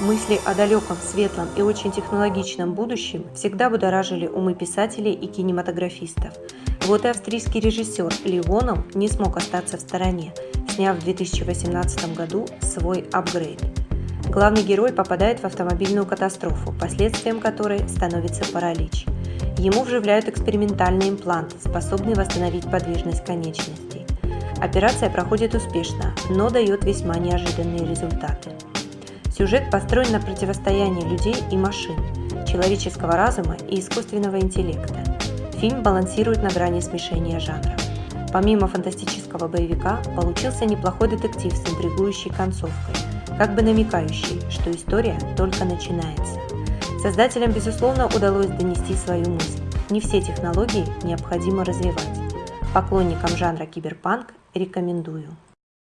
Мысли о далеком, светлом и очень технологичном будущем всегда будоражили умы писателей и кинематографистов. Вот и австрийский режиссер Ли Воном не смог остаться в стороне, сняв в 2018 году свой апгрейд. Главный герой попадает в автомобильную катастрофу, последствием которой становится паралич. Ему вживляют экспериментальный имплант, способный восстановить подвижность конечностей. Операция проходит успешно, но дает весьма неожиданные результаты. Сюжет построен на противостоянии людей и машин, человеческого разума и искусственного интеллекта. Фильм балансирует на грани смешения жанров. Помимо фантастического боевика, получился неплохой детектив с интригующей концовкой, как бы намекающий, что история только начинается. Создателям, безусловно, удалось донести свою мысль. Не все технологии необходимо развивать. Поклонникам жанра киберпанк рекомендую.